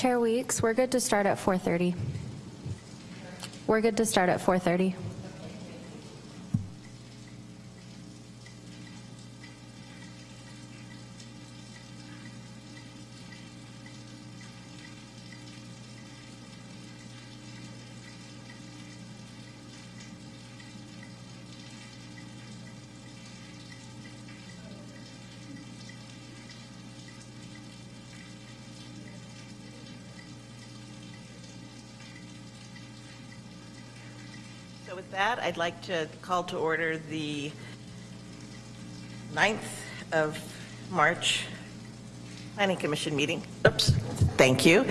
Chair Weeks, we're good to start at 4:30. We're good to start at 4:30. That, I'd like to call to order the 9th of March Planning Commission meeting. Oops, thank you.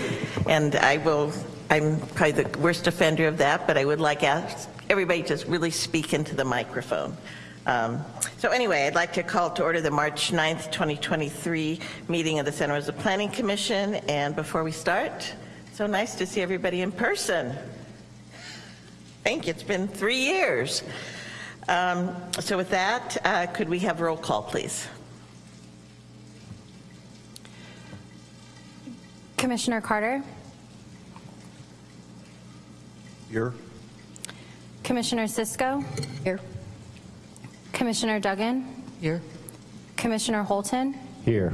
And I will, I'm probably the worst offender of that, but I would like ask everybody to really speak into the microphone. Um, So anyway, I'd like to call to order the March 9th, 2023 meeting of the Santa Rosa Planning Commission. And before we start, so nice to see everybody in person. Thank you, it's been three years. Um, So with that, uh, could we have roll call, please? Commissioner Carter, Here. Commissioner Cisco. Here. Commissioner Duggan, Here. Commissioner Holton, Here.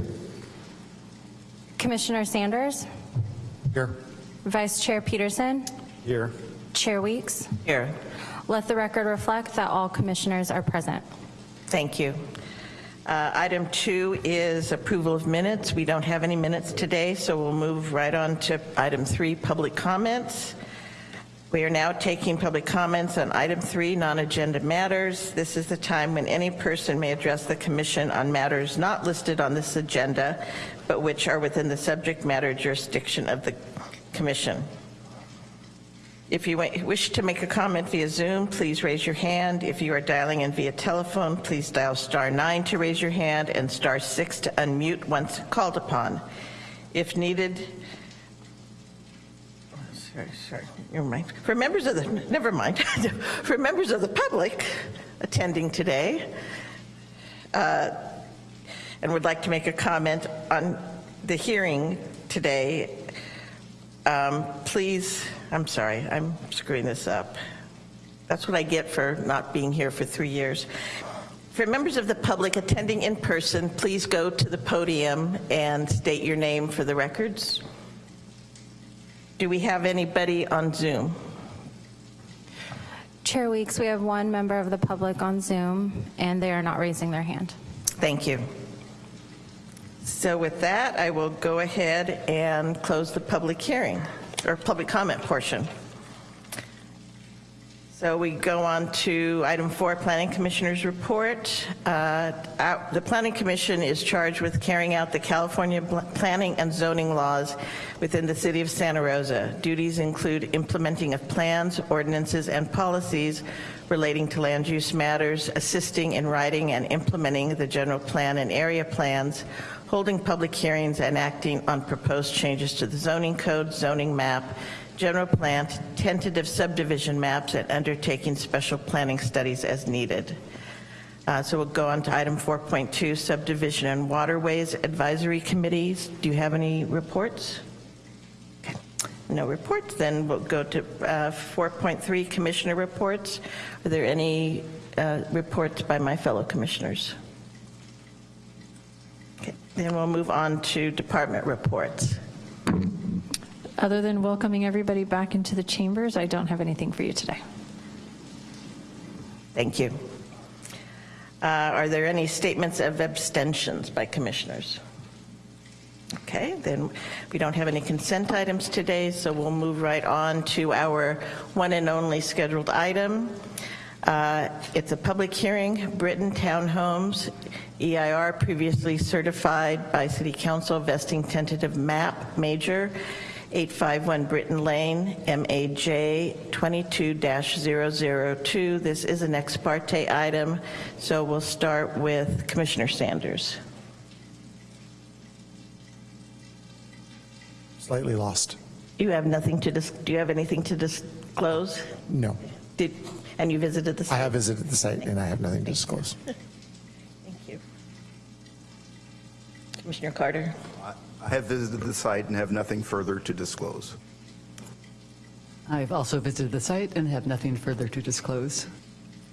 Commissioner Sanders, Here. Vice Chair Peterson, Here. Chair Weeks. Here, Let the record reflect that all commissioners are present. thank you. Uh, Item two is approval of minutes. We don't have any minutes today, so we'll move right on to item three, public comments. We are now taking public comments on item three, non-agenda matters. This is the time when any person may address the commission on matters not listed on this agenda, but which are within the subject matter jurisdiction of the commission. If you wish to make a comment via Zoom, please raise your hand. If you are dialing in via telephone, please dial star nine to raise your hand and star six to unmute once called upon. If needed, sorry, sorry, never mind. For members of the, never mind. For members of the public attending today, uh, and would like to make a comment on the hearing today, um, please, I'm sorry, I'm screwing this up. That's what I get for not being here for three years. For members of the public attending in person, please go to the podium and state your name for the records. Do we have anybody on Zoom? Chair Weeks, we have one member of the public on Zoom, and they are not raising their hand. Thank you. So with that, I will go ahead and close the public hearing, or public comment portion. So we go on to item four, Planning Commissioner's Report. Uh, The Planning Commission is charged with carrying out the California planning and zoning laws within the city of Santa Rosa. Duties include implementing of plans, ordinances, and policies relating to land use matters, assisting in writing and implementing the general plan and area plans, holding public hearings, and acting on proposed changes to the zoning code, zoning map, general plan, tentative subdivision maps, and undertaking special planning studies as needed. Uh, So we'll go on to item 4.2, subdivision and waterways advisory committees. Do you have any reports? No reports, then we'll go to uh, 4.3, commissioner reports. Are there any uh, reports by my fellow commissioners? Okay, Then we'll move on to department reports. Other than welcoming everybody back into the chambers, I don't have anything for you today. Thank you. Uh, Are there any statements of abstentions by commissioners? Okay, then we don't have any consent items today, so we'll move right on to our one and only scheduled item. Uh, It's a public hearing, Bertain Townhomes, EIR previously certified by City Council vesting tentative map major, 851 Bertain Lane, MAJ 22-002. This is an ex parte item, so we'll start with Commissioner Sanders. Slightly lost. You have nothing to, dis- do you have anything to disclose? No. Did, and you visited the site? I have visited the site and I have nothing to disclose. Thank you. Commissioner Carter? I have visited the site and have nothing further to disclose. I've also visited the site and have nothing further to disclose.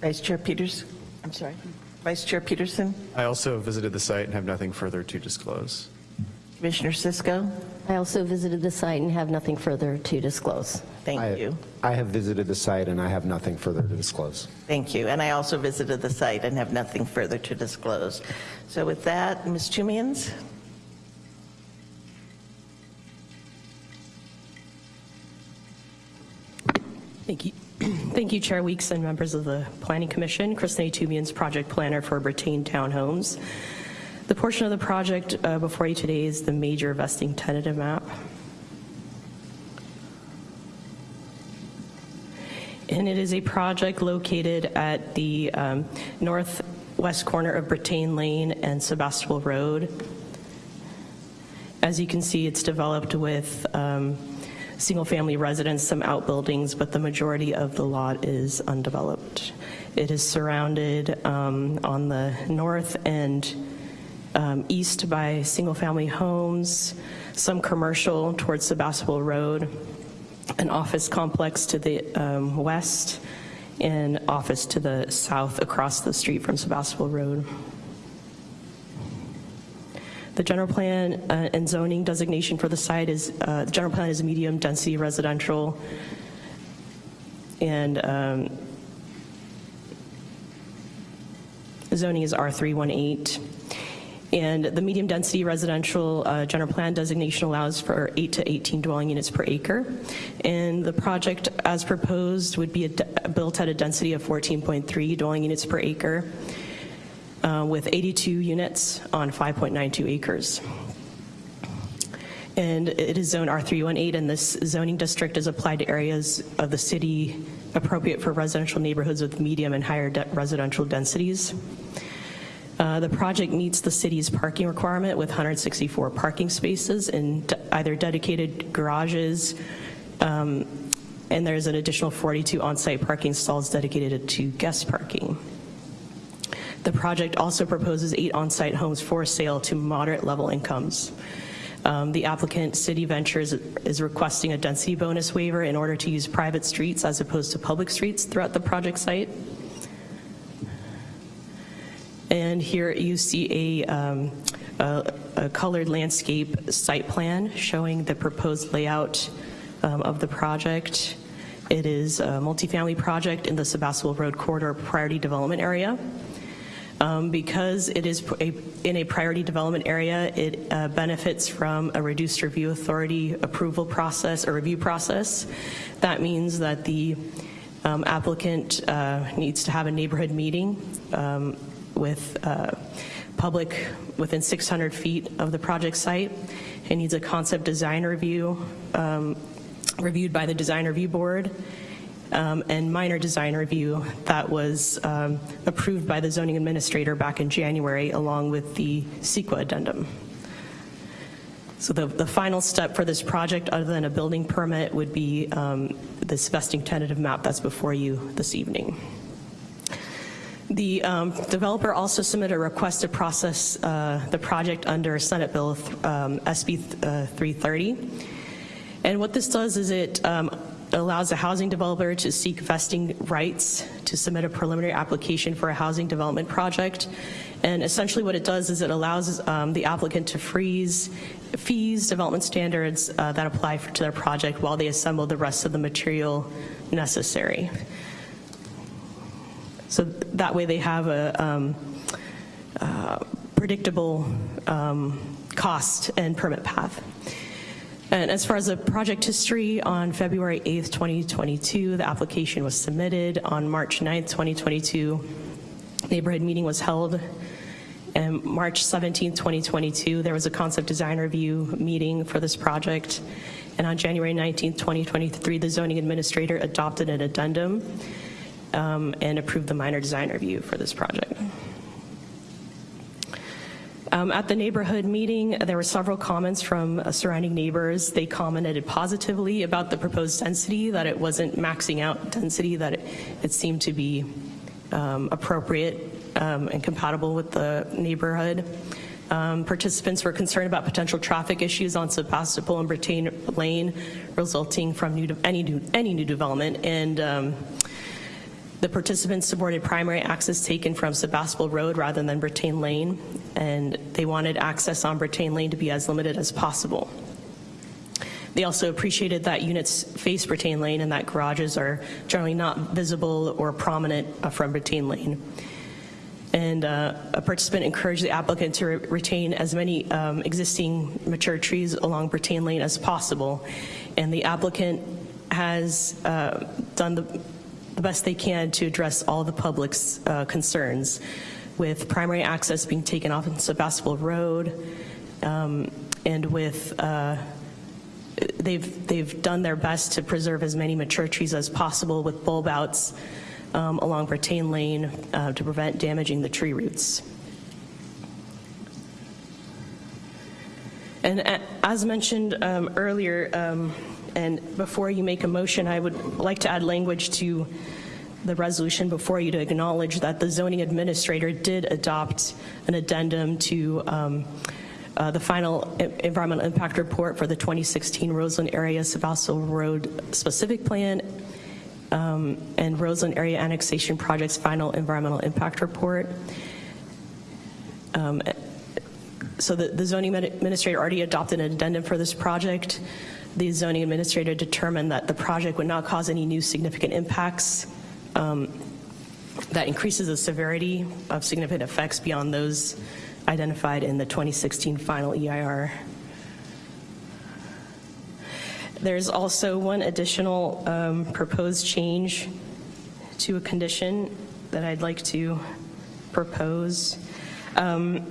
Vice Chair Peters? I'm sorry. Vice Chair Peterson? I also visited the site and have nothing further to disclose. Commissioner Cisco? I also visited the site and have nothing further to disclose. Thank I- you. I have visited the site and I have nothing further to disclose. Thank you. And I also visited the site and have nothing further to disclose. So with that, Ms. Toomians? Thank you. Thank you, Chair Weeks and members of the Planning Commission. Kristinae Toomians, project planner for Bertain Townhomes. The portion of the project uh, before you today is the major vesting tentative map. And it is a project located at the um, northwest corner of Bertain Lane and Sebastopol Road. As you can see, it's developed with um, single-family residence, some outbuildings, but the majority of the lot is undeveloped. It is surrounded um, on the north and um, east by single-family homes, some commercial towards Sebastopol Road, an office complex to the um, west, and office to the south across the street from Sebastopol Road. The general plan uh, and zoning designation for the site is, uh, the general plan is medium-density residential, and um, zoning is R318. And the medium-density residential uh, general plan designation allows for 8 to 18 dwelling units per acre. And the project, as proposed, would be built at a density of 14.3 dwelling units per acre, uh, with 82 units on 5.92 acres. And it is zone R318, and this zoning district is applied to areas of the city appropriate for residential neighborhoods with medium and higher de- residential densities. Uh, The project meets the city's parking requirement with 164 parking spaces in either dedicated garages, um, and there's an additional 42 on-site parking stalls dedicated to guest parking. The project also proposes eight on-site homes for sale to moderate-level incomes. Um, The applicant, City Ventures, is requesting a density bonus waiver in order to use private streets as opposed to public streets throughout the project site. And here you see a, um, a a colored landscape site plan showing the proposed layout um, of the project. It is a multifamily project in the Sebastopol Road Corridor Priority Development Area. Um, Because it is a- in a priority development area, it uh, benefits from a reduced review authority approval process or review process. That means that the um, applicant uh, needs to have a neighborhood meeting um, with uh, public within 600 feet of the project site. It needs a concept design review um, reviewed by the design review board um, and minor design review that was um, approved by the zoning administrator back in January along with the CEQA addendum. So the, the final step for this project, other than a building permit, would be um, this vesting tentative map that's before you this evening. The um, developer also submitted a request to process uh, the project under Senate Bill um, SB uh, 330. And what this does is it um, allows a housing developer to seek vesting rights to submit a preliminary application for a housing development project. And essentially what it does is it allows um, the applicant to freeze fees, development standards uh, that apply for, to their project while they assemble the rest of the material necessary. So that way they have a um, uh, predictable um, cost and permit path. And as far as the project history, on February 8th, 2022, the application was submitted. On March 9th, 2022, neighborhood meeting was held. And March 17th, 2022, there was a concept design review meeting for this project. And on January 19th, 2023, the zoning administrator adopted an addendum um, and approved the minor design review for this project. Um, At the neighborhood meeting, there were several comments from uh, surrounding neighbors. They commented positively about the proposed density, that it wasn't maxing out density, that it it seemed to be um, appropriate um, and compatible with the neighborhood. Um, Participants were concerned about potential traffic issues on Sebastopol and Bertain Lane resulting from new, any new, any new development, and um, the participants supported primary access taken from Sebastopol Road rather than Bertain Lane, and they wanted access on Bertain Lane to be as limited as possible. They also appreciated that units face Bertain Lane and that garages are generally not visible or prominent uh, from Bertain Lane. And uh, a participant encouraged the applicant to re- retain as many um, existing mature trees along Bertain Lane as possible. And the applicant has uh, done the, the best they can to address all the public's uh, concerns, with primary access being taken off in Sebastopol Road, um, and with uh, they've, they've done their best to preserve as many mature trees as possible with bulb outs um, along Bertain Lane uh, to prevent damaging the tree roots. And as mentioned um, earlier, um, and before you make a motion, I would like to add language to the resolution before you to acknowledge that the zoning administrator did adopt an addendum to um, uh, the final environmental impact report for the 2016 Roseland Area Sebastopol Road specific plan um, and Roseland Area Annexation Project's final environmental impact report. Um, So the the zoning administrator already adopted an addendum for this project. The zoning administrator determined that the project would not cause any new significant impacts um, that increases the severity of significant effects beyond those identified in the 2016 final EIR. There's also one additional um, proposed change to a condition that I'd like to propose. Um,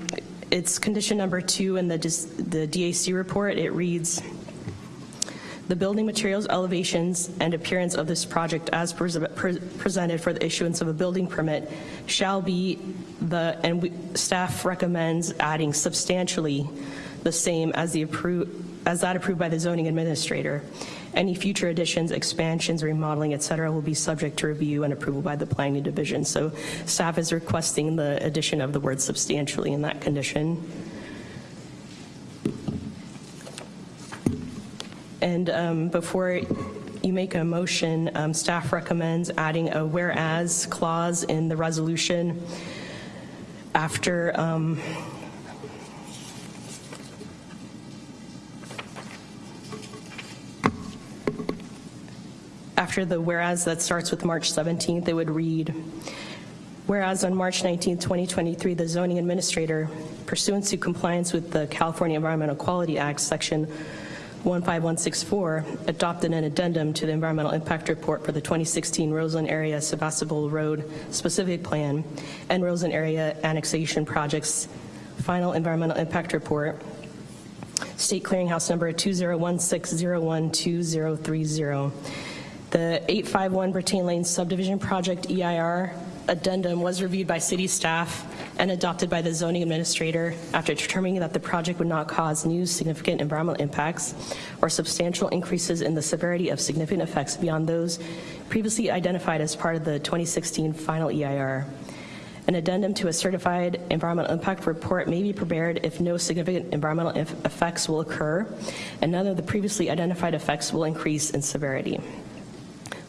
It's condition number two in the the DAC report. It reads, "The building materials, elevations, and appearance of this project as pres- pre- presented for the issuance of a building permit shall be the," and we- staff recommends adding substantially the same as the appro, as that approved by the zoning administrator. Any future additions, expansions, remodeling, et cetera, will be subject to review and approval by the planning division. So staff is requesting the addition of the word substantially in that condition. And um, before you make a motion, um, staff recommends adding a whereas clause in the resolution after um, after the whereas that starts with March 17th, it would read, whereas on March 19th, 2023, the zoning administrator, pursuant to compliance with the California Environmental Quality Act, Section 15164, adopted an addendum to the environmental impact report for the 2016 Roseland Area Sebastopol Road specific plan and Roseland Area annexation projects final environmental impact report, State Clearinghouse Number 2016012030. The 851 Bertain Lane Subdivision Project EIR addendum was reviewed by city staff and adopted by the zoning administrator after determining that the project would not cause new significant environmental impacts or substantial increases in the severity of significant effects beyond those previously identified as part of the 2016 final EIR. An addendum to a certified environmental impact report may be prepared if no significant environmental effects will occur, and none of the previously identified effects will increase in severity.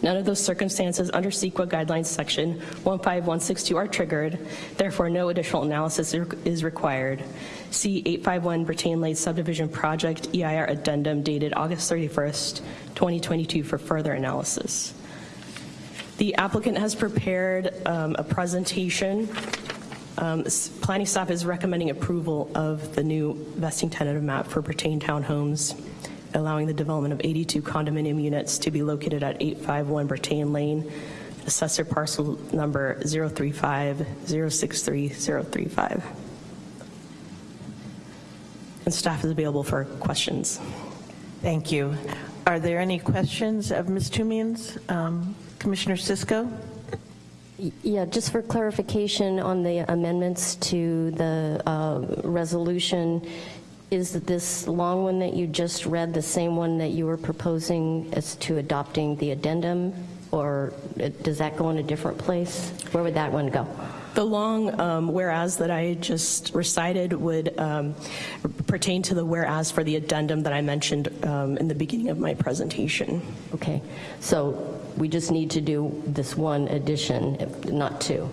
None of those circumstances under CEQA guidelines section 15162 are triggered, therefore no additional analysis is- required. See 851 Bertain Lane subdivision project EIR addendum dated August 31st, 2022 for further analysis. The applicant has prepared um, a presentation. Um, Planning staff is recommending approval of the new vesting tentative map for Bertain Townhomes, allowing the development of 82 condominium units to be located at 851 Bertain Lane, assessor parcel number 035-063-035. And staff is available for questions. Thank you. Are there any questions of Ms. Toomian's? Um, Commissioner Cisco? Yeah, just for clarification on the amendments to the uh, resolution, is this long one that you just read the same one that you were proposing as to adopting the addendum? or does that go in a different place? Where would that one go? The long um, whereas that I just recited would um, pertain to the whereas for the addendum that I mentioned um, in the beginning of my presentation. Okay, so we just need to do this one addition, not two.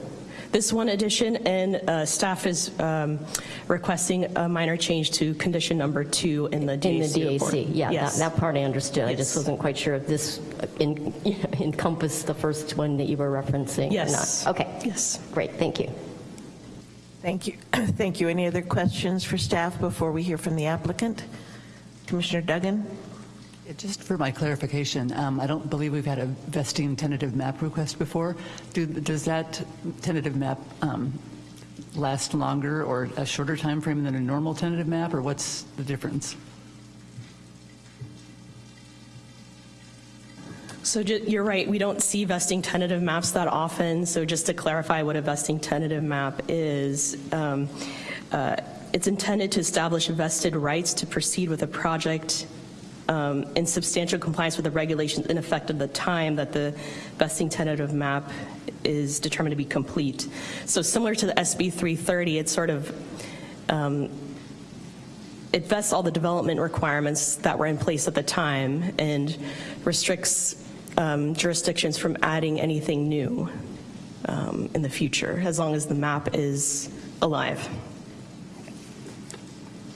This one addition, and uh, staff is um, requesting a minor change to condition number two in the DAC In the report. DAC, yeah, that- Yes. that part I understood. I just wasn't quite sure if this en- encompassed the first one that you were referencing or Yes. not. Okay. Yes. Great, thank you. Thank you. Thank you. Any other questions for staff before we hear from the applicant? Commissioner Duggan? Just for my clarification, um, I don't believe we've had a vesting tentative map request before. Do- Does that tentative map um, last longer or a shorter time frame than a normal tentative map, or what's the difference? So you're right, we don't see vesting tentative maps that often, so just to clarify what a vesting tentative map is, um, uh, it's intended to establish vested rights to proceed with a project um, in substantial compliance with the regulations in effect at the time that the vesting tentative map is determined to be complete. So similar to the SB 330, it's sort of um, it vests all the development requirements that were in place at the time and restricts um, jurisdictions from adding anything new um, in the future, as long as the map is alive.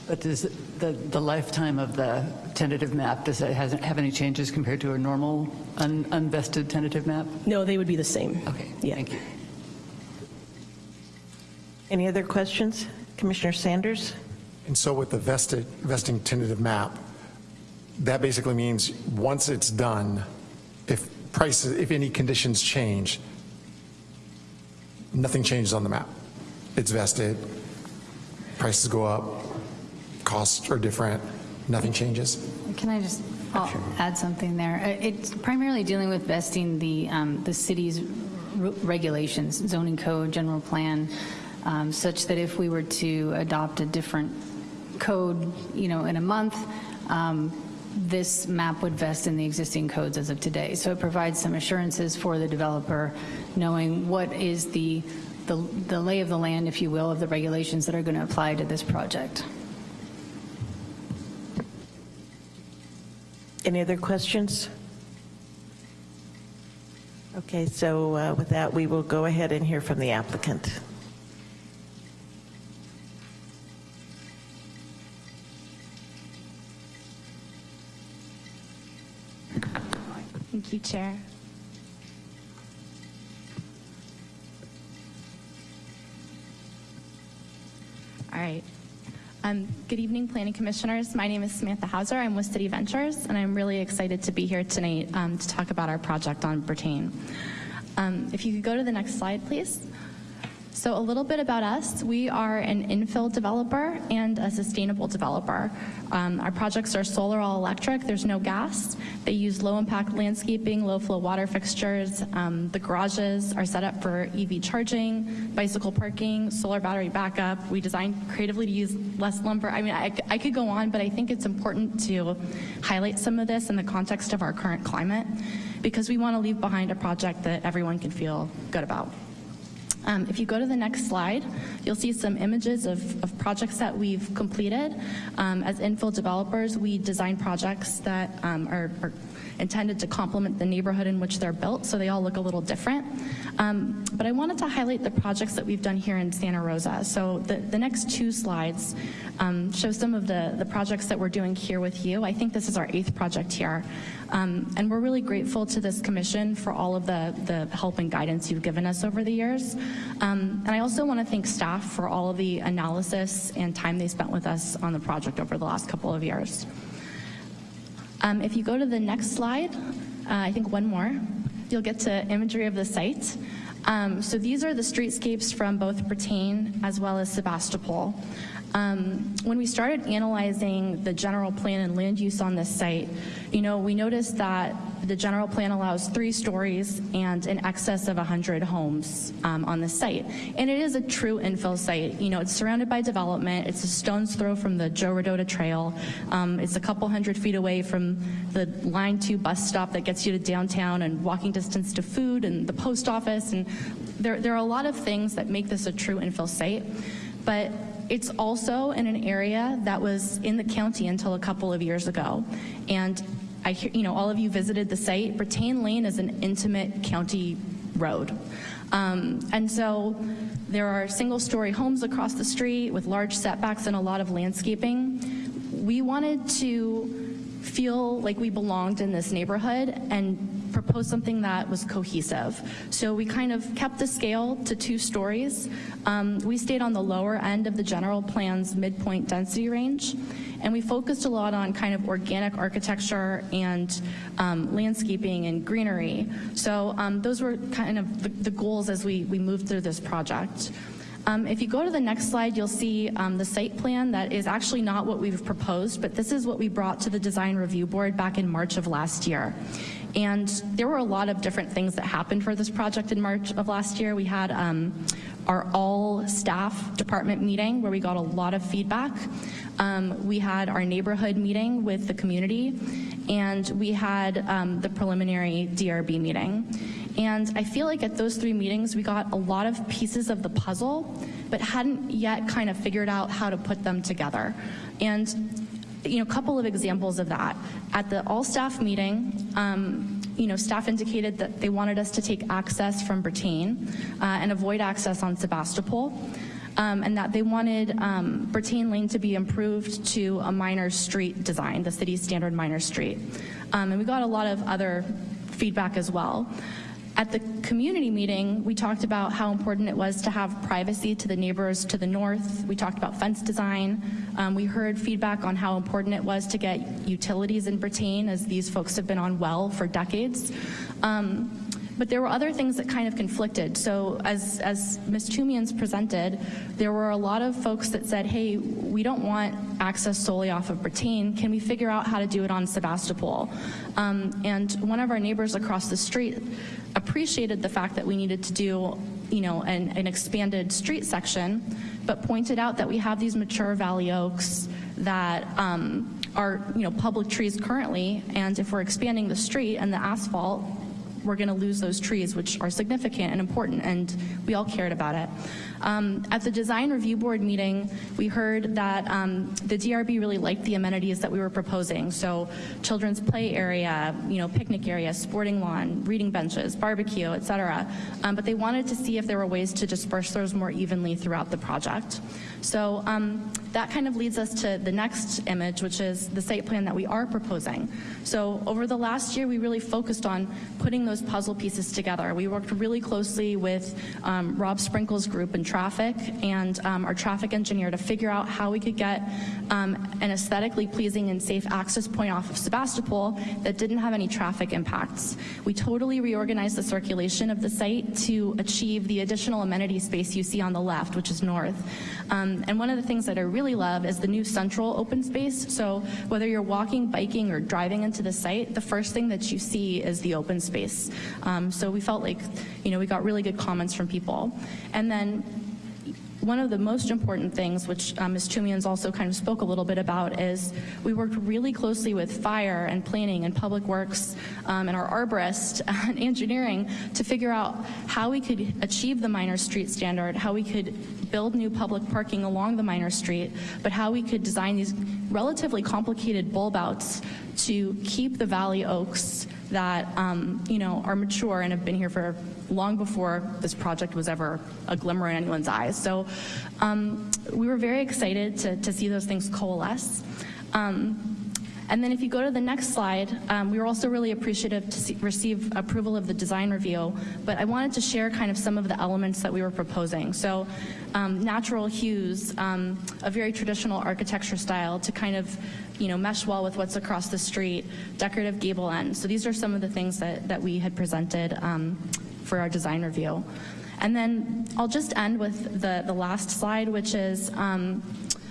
But does the the lifetime of the tentative map, does it hasn't have any changes compared to a normal un- unvested tentative map? No, they would be the same. Okay, Yeah. thank you. Any other questions? Commissioner Sanders? And so with the vested, vesting tentative map, that basically means once it's done, if prices, if any conditions change, nothing changes on the map. It's vested, prices go up, costs are different, nothing changes. Can I just add something there? Uh, It's primarily dealing with vesting the, um, the city's regulations, zoning code, general plan, um, such that if we were to adopt a different code, you know, in a month, um, this map would vest in the existing codes as of today. So it provides some assurances for the developer, knowing what is the, the the lay of the land, if you will, of the regulations that are going to apply to this project. Any other questions? Okay, so uh, with that, we will go ahead and hear from the applicant. Thank you, Chair. All right. Um, Good evening, Planning Commissioners. My name is Samantha Hauser. I'm with City Ventures, and I'm really excited to be here tonight um, to talk about our project on Bertain. Um, If you could go to the next slide, please. So a little bit about us. We are an infill developer and a sustainable developer. Um, our projects are solar all electric. There's no gas. They use low impact landscaping, low flow water fixtures. Um, the garages are set up for EV charging, bicycle parking, solar battery backup. We designed creatively to use less lumber. I mean, I, I could go on, but I think it's important to highlight some of this in the context of our current climate because we want to leave behind a project that everyone can feel good about. Um, if you go to the next slide, you'll see some images of, of projects that we've completed. Um, as infill developers, we design projects that um, are, are intended to complement the neighborhood in which they're built, so they all look a little different. Um, but I wanted to highlight the projects that we've done here in Santa Rosa. So the, the next two slides um, show some of the, the projects that we're doing here with you. I think this is our eighth project here. Um, and we're really grateful to this commission for all of the, the help and guidance you've given us over the years. Um, and I also want to thank staff for all of the analysis and time they spent with us on the project over the last couple of years. Um, if you go to the next slide, uh, I think one more, you'll get to imagery of the site. Um, so these are the streetscapes from both Bertain as well as Sebastopol. Um, when we started analyzing the general plan and land use on this site, you know, we noticed that the general plan allows three stories and in excess of 100 homes um, on the site. And it is a true infill site. You know, it's surrounded by development. It's a stone's throw from the Joe Rodota Trail. Um, it's a couple hundred feet away from the Line 2 bus stop that gets you to downtown and walking distance to food and the post office. And there, there are a lot of things that make this a true infill site. But it's also in an area that was in the county until a couple of years ago. And I hear, you know, all of you visited the site. Bertain Lane is an intimate county road. Um, and so there are single story homes across the street with large setbacks and a lot of landscaping. We wanted to feel like we belonged in this neighborhood and propose something that was cohesive. So we kind of kept the scale to two stories. Um, we stayed on the lower end of the general plan's midpoint density range, and we focused a lot on kind of organic architecture and um, landscaping and greenery. So um, those were kind of the, the goals as we, we moved through this project. Um, if you go to the next slide, you'll see um, the site plan that is actually not what we've proposed, but this is what we brought to the design review board back in March of last year. And there were a lot of different things that happened for this project in March of last year. We had um, our all staff department meeting where we got a lot of feedback. Um, we had our neighborhood meeting with the community, and we had um, the preliminary DRB meeting. And I feel like at those three meetings, we got a lot of pieces of the puzzle, but hadn't yet kind of figured out how to put them together. And you know, a couple of examples of that. At the all-staff meeting, um, you know, staff indicated that they wanted us to take access from Bertain uh, and avoid access on Sebastopol. Um, and that they wanted um, Bertain Lane to be improved to a minor street design, the city's standard minor street. Um, and we got a lot of other feedback as well. At the community meeting, we talked about how important it was to have privacy to the neighbors to the north. We talked about fence design. Um, we heard feedback on how important it was to get utilities in Bertain, as these folks have been on well for decades. Um, but there were other things that kind of conflicted. So as, as Ms. Toomians presented, there were a lot of folks that said, hey, we don't want access solely off of Bertain. Can we figure out how to do it on Sebastopol? Um, and one of our neighbors across the street appreciated the fact that we needed to do you know, an, an expanded street section, but pointed out that we have these mature valley oaks that um, are, you know, public trees currently, and if we're expanding the street and the asphalt, we're going to lose those trees, which are significant and important, and we all cared about it. Um, at the design review board meeting, we heard that um, the DRB really liked the amenities that we were proposing. So children's play area, you know, picnic area, sporting lawn, reading benches, barbecue, et cetera. Um, but they wanted to see if there were ways to disperse those more evenly throughout the project. So um, that kind of leads us to the next image, which is the site plan that we are proposing. So over the last year, we really focused on putting those puzzle pieces together. We worked really closely with um, Rob Sprinkle's group in traffic and um, our traffic engineer to figure out how we could get um, an aesthetically pleasing and safe access point off of Sebastopol that didn't have any traffic impacts. We totally reorganized the circulation of the site to achieve the additional amenity space you see on the left, which is north. Um, and one of the things that I really love is the new central open space. So whether you're walking, biking, or driving into the site, the first thing that you see is the open space. Um, so we felt like, you know, we got really good comments from people. And then one of the most important things, which um, Ms. Toomians also kind of spoke a little bit about, is we worked really closely with fire and planning and public works um, and our arborist and engineering to figure out how we could achieve the minor street standard, how we could build new public parking along the minor street, but how we could design these relatively complicated bulb outs to keep the valley oaks that um, you know are mature and have been here for long before this project was ever a glimmer in anyone's eyes. So um, we were very excited to, to see those things coalesce. Um, and then if you go to the next slide, um, we were also really appreciative to see, receive approval of the design review, but I wanted to share kind of some of the elements that we were proposing. So um, natural hues, um, a very traditional architecture style to kind of you know, mesh well with what's across the street, decorative gable ends. So these are some of the things that, that we had presented um, for our design review. And then I'll just end with the, the last slide, which is um,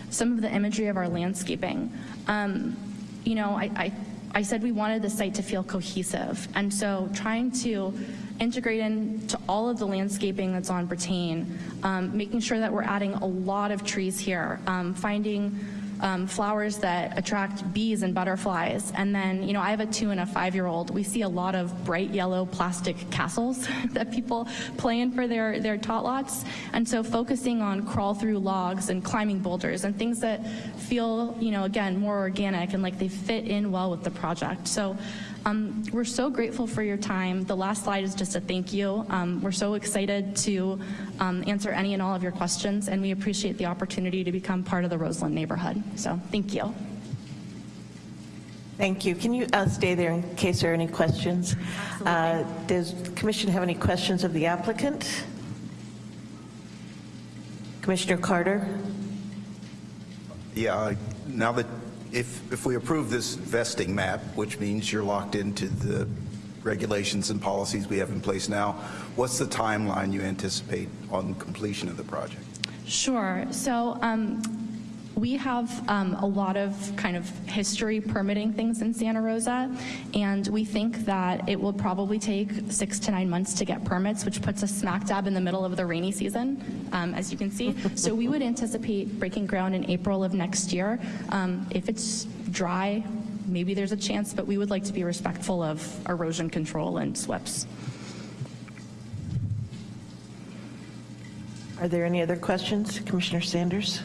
some of the imagery of our landscaping. Um, you know, I, I, I said we wanted the site to feel cohesive, and so trying to integrate into all of the landscaping that's on Bertain, um, making sure that we're adding a lot of trees here, um, finding um, flowers that attract bees and butterflies. And then, you know, I have a two and a five year old. We see a lot of bright yellow plastic castles that people play in for their, their tot lots. And so focusing on crawl through logs and climbing boulders and things that feel, you know, again, more organic and like they fit in well with the project. So um, we're so grateful for your time. The last slide is just a thank you. Um, we're so excited to um, answer any and all of your questions, and we appreciate the opportunity to become part of the Roseland neighborhood. So thank you. Thank you. Can you uh, stay there in case there are any questions? Uh, Does the commission have any questions of the applicant? Commissioner Carter? Yeah, I- now that, if, if we approve this vesting map, which means you're locked into the regulations and policies we have in place now, what's the timeline you anticipate on completion of the project? Sure. So um, we have um, a lot of kind of history permitting things in Santa Rosa, and we think that it will probably take six to nine months to get permits, which puts us smack dab in the middle of the rainy season, um, as you can see. so we would anticipate breaking ground in April of next year. Um, if it's dry, maybe there's a chance, but we would like to be respectful of erosion control and SWPPPs. Are there any other questions? Commissioner Sanders?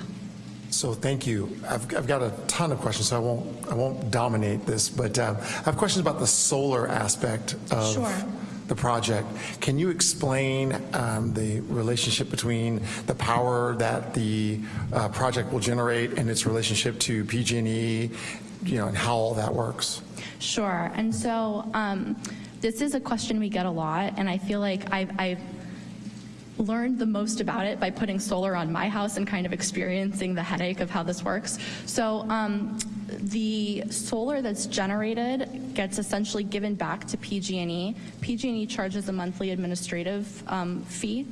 So thank you. I've, I've got a ton of questions, so I won't, I won't dominate this, but um, I have questions about the solar aspect of Sure. the project. Can you explain um, the relationship between the power that the uh, project will generate and its relationship to PG&E, you know, and how all that works? Sure. And so um, this is a question we get a lot, and I feel like I've, I've learned the most about it by putting solar on my house and kind of experiencing the headache of how this works. So um, the solar that's generated gets essentially given back to PG&E. PG&E charges a monthly administrative um, fee,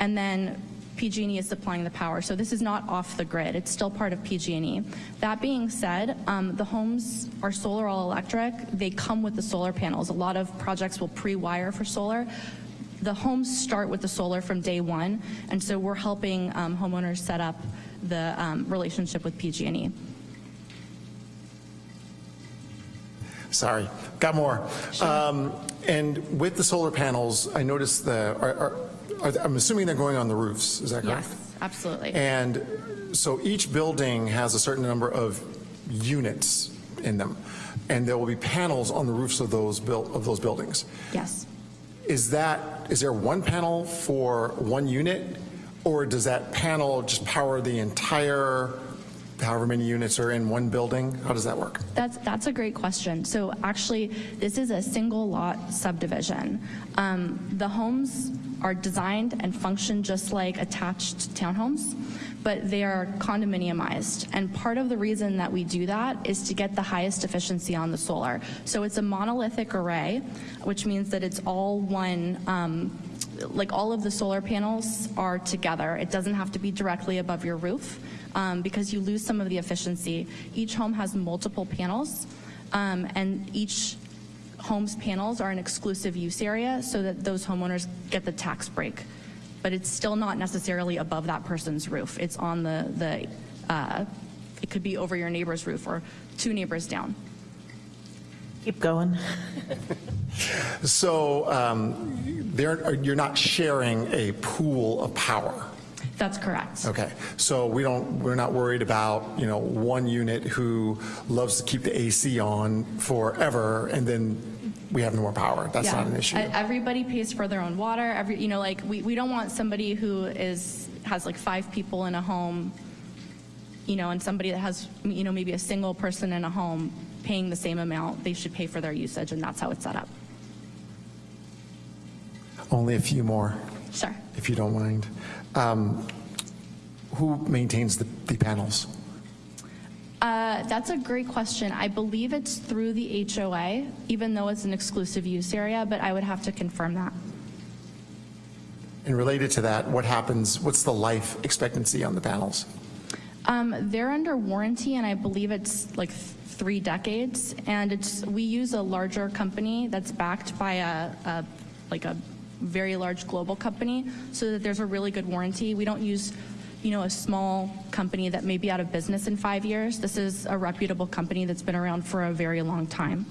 and then PG&E is supplying the power. So this is not off the grid. It's still part of PG&E. That being said, um, the homes are solar all electric. They come with the solar panels. A lot of projects will pre-wire for solar. The homes start with the solar from day one, and so we're helping um, homeowners set up the um, relationship with PG&E. Sorry, got more. Um, and with the solar panels, I noticed the, are, are, are, I'm assuming they're going on the roofs, is that correct? Yes, absolutely. And so each building has a certain number of units in them, and there will be panels on the roofs of those built of those buildings. Yes. Is that is there one panel for one unit, or does that panel just power the entire, however many units are in one building? How does that work? That's, that's a great question. So actually, this is a single lot subdivision. Um, the homes are designed and function just like attached townhomes, but they are condominiumized. And part of the reason that we do that is to get the highest efficiency on the solar. So it's a monolithic array, which means that it's all one um, like all of the solar panels are together. It doesn't have to be directly above your roof um, because you lose some of the efficiency. Each home has multiple panels, um, and each home's panels are an exclusive use area so that those homeowners get the tax break. But it's still not necessarily above that person's roof. It's on the, the uh, it could be over your neighbor's roof or two neighbors down. Keep going. So um, there, you're not sharing a pool of power. That's correct. Okay, so we don't, we're not worried about, you know, one unit who loves to keep the AC on forever and then we have no more power. That's Yeah. not an issue. Everybody pays for their own water. Every, you know, like we, we don't want somebody who is has like five people in a home, you know, and somebody that has you know maybe a single person in a home paying the same amount. They should pay for their usage, and that's how it's set up. Only a few more, Sure. if you don't mind. Um, Who maintains the, the panels? Uh, that's a great question. I believe it's through the HOA, even though it's an exclusive use area, but I would have to confirm that. And related to that, what happens, what's the life expectancy on the panels? Um, they're under warranty, and I believe it's like th- three decades. And it's we use a larger company that's backed by a, a like a very large global company, so that there's a really good warranty. We don't use, you know, a small company that may be out of business in five years. This is a reputable company that's been around for a very long time.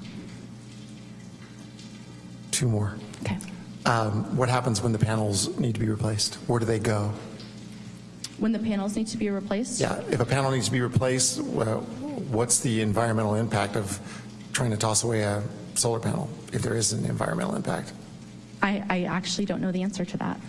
Two more. Okay. Um, What happens when the panels need to be replaced? Where do they go? When the panels need to be replaced. Yeah, if a panel needs to be replaced, well, what's the environmental impact of trying to toss away a solar panel, if there is an environmental impact? I, I actually don't know the answer to that.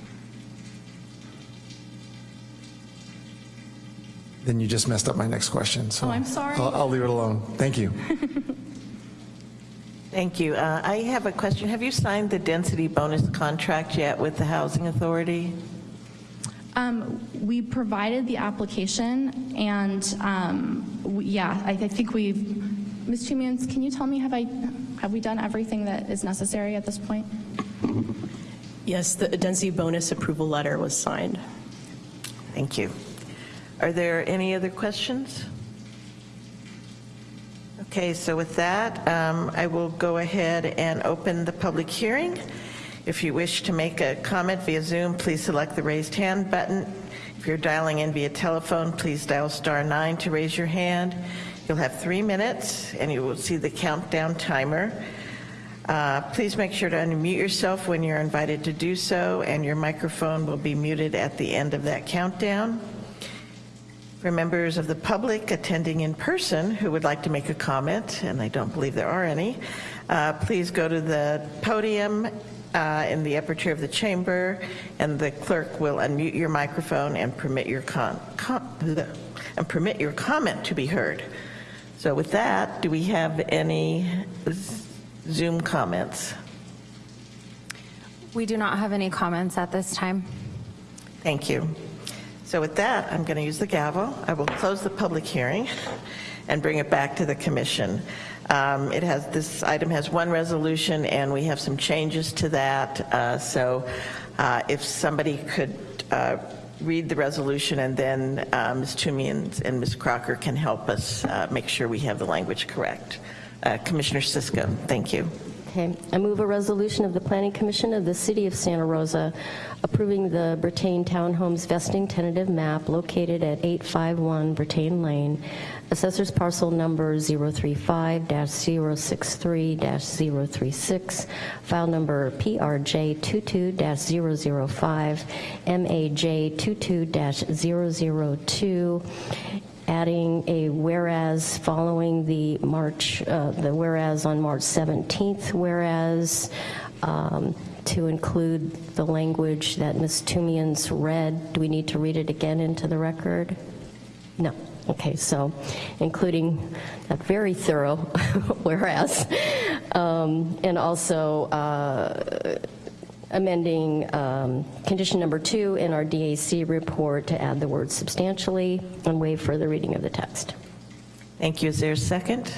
Then you just messed up my next question, so. Oh, I'm sorry. I'll I'll leave it alone. Thank you. Thank you. Uh, I have a question. Have you signed the density bonus contract yet with the Housing Authority? Um, we provided the application, and um, we, yeah, I, I think we've. Ms. Toomians, can you tell me have I have we done everything that is necessary at this point? Yes, the density bonus approval letter was signed. Thank you. Are there any other questions? Okay, so with that, um, I will go ahead and open the public hearing. If you wish to make a comment via Zoom, please select the raised hand button. If you're dialing in via telephone, please dial star nine to raise your hand. You'll have three minutes, and you will see the countdown timer. Uh, Please make sure to unmute yourself when you're invited to do so, and your microphone will be muted at the end of that countdown. For members of the public attending in person who would like to make a comment, and I don't believe there are any, uh, please go to the podium uh, in the upper chair of the chamber, and the clerk will unmute your microphone and permit your con, com- and permit your comment to be heard. So with that, do we have any Zoom comments? We do not have any comments at this time. Thank you. So with that, I'm going to use the gavel. I will close the public hearing and bring it back to the commission. Um, It has, this item has one resolution, and we have some changes to that. Uh, So uh, if somebody could uh, read the resolution, and then uh, Ms. Toomey and and Ms. Crocker can help us uh, make sure we have the language correct. Uh, Commissioner Cisco, thank you. Okay, I move a resolution of the Planning Commission of the City of Santa Rosa approving the Bertain Townhomes vesting tentative map located at 851 Bertain Lane, Assessors Parcel Number 035-063-036, File Number PRJ22-005, MAJ22-002, adding a whereas following the March, uh, the whereas on March 17th, whereas um, to include the language that Ms. Toomians read. Do we need to read it again into the record? No. Okay, so including a very thorough whereas, um, and also uh, amending um, condition number two in our DAC report to add the word substantially and waive further reading of the text. Thank you. Is there a second?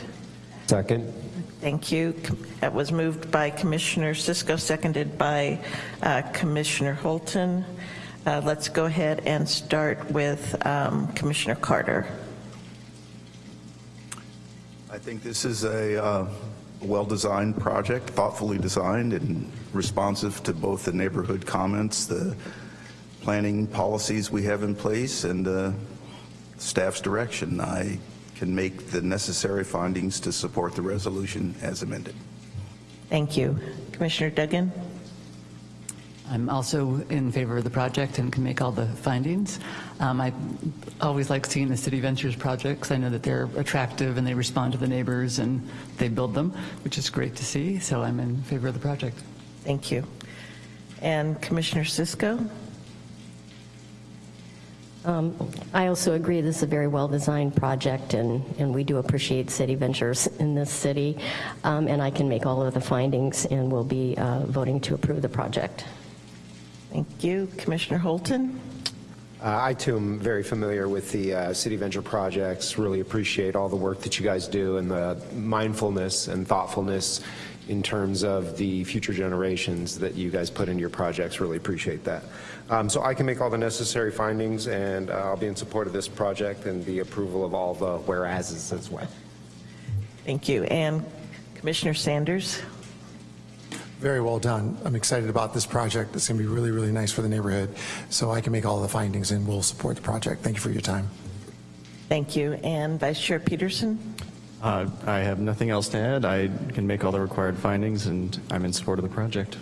Second. Thank you. That was moved by Commissioner Cisco, seconded by uh, Commissioner Holton. Uh, Let's go ahead and start with um, Commissioner Carter. I think this is a uh, well-designed project, thoughtfully designed and responsive to both the neighborhood comments, the planning policies we have in place, and uh, staff's direction. I can make the necessary findings to support the resolution as amended. Thank you. Commissioner Duggan? I'm also in favor of the project and can make all the findings. Um, I always like seeing the City Ventures projects. I know that they're attractive and they respond to the neighbors and they build them, which is great to see. So I'm in favor of the project. Thank you. And Commissioner Cisco? Um, I also agree this is a very well-designed project, and, and we do appreciate City Ventures in this city. Um, and I can make all of the findings, and we'll be uh, voting to approve the project. Thank you. Commissioner Holton? Uh, I too am very familiar with the uh, City Venture projects, really appreciate all the work that you guys do and the mindfulness and thoughtfulness in terms of the future generations that you guys put into your projects, really appreciate that. Um, So I can make all the necessary findings, and uh, I'll be in support of this project and the approval of all the whereases as well. Thank you. And Commissioner Sanders? Very well done. I'm excited about this project. It's going to be really, really nice for the neighborhood. So I can make all the findings and we'll support the project. Thank you for your time. Thank you. And Vice Chair Peterson? Uh, I have nothing else to add. I can make all the required findings, and I'm in support of the project.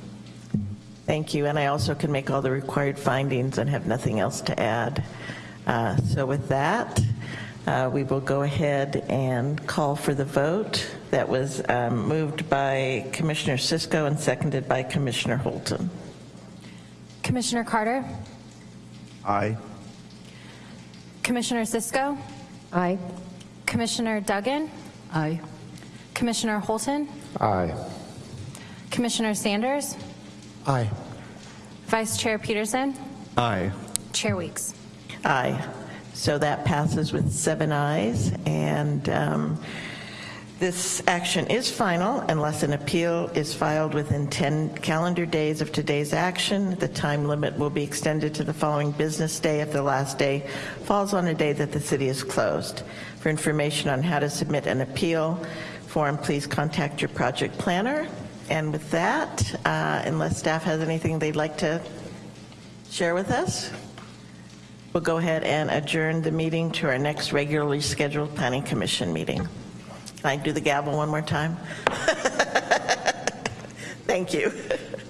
Thank you. And I also can make all the required findings and have nothing else to add. Uh, So with that, uh, we will go ahead and call for the vote. That was um, moved by Commissioner Cisco and seconded by Commissioner Holton. Commissioner Carter? Aye. Commissioner Cisco? Aye. Commissioner Duggan? Aye. Commissioner Holton? Aye. Commissioner Sanders? Aye. Vice Chair Peterson? Aye. Chair Weeks? Aye. So that passes with seven ayes, and um, this action is final unless an appeal is filed within 10 calendar days of today's action. The time limit will be extended to the following business day if the last day falls on a day that the city is closed. For information on how to submit an appeal form, please contact your project planner. And with that, uh, unless staff has anything they'd like to share with us, we'll go ahead and adjourn the meeting to our next regularly scheduled Planning Commission meeting. Can I do the gavel one more time? Thank you.